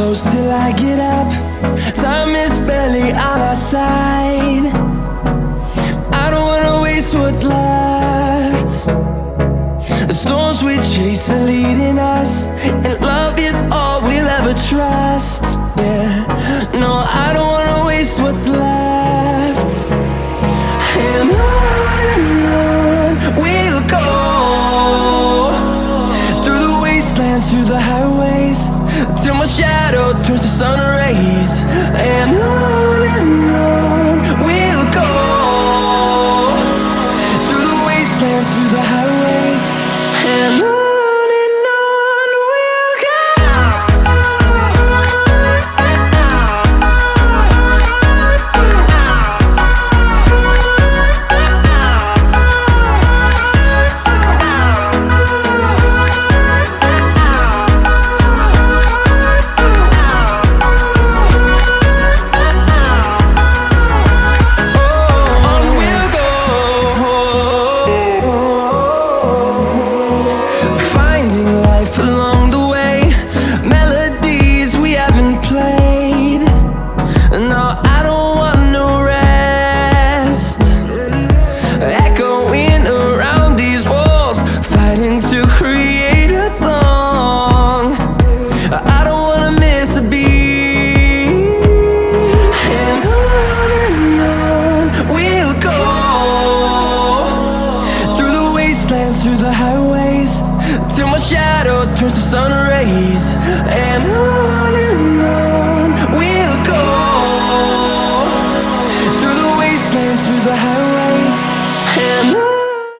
close till I get up. Time is barely on our side. I don't wanna waste what's left. The storms we chase are leading wastelands, through the highways Till my shadow turns to sun rays. And on and on we'll go. Through the wastelands, through the highways. And on wastelands, through the highways Till my shadow turns to sun rays And on and on we'll go. Through the wastelands, through the highways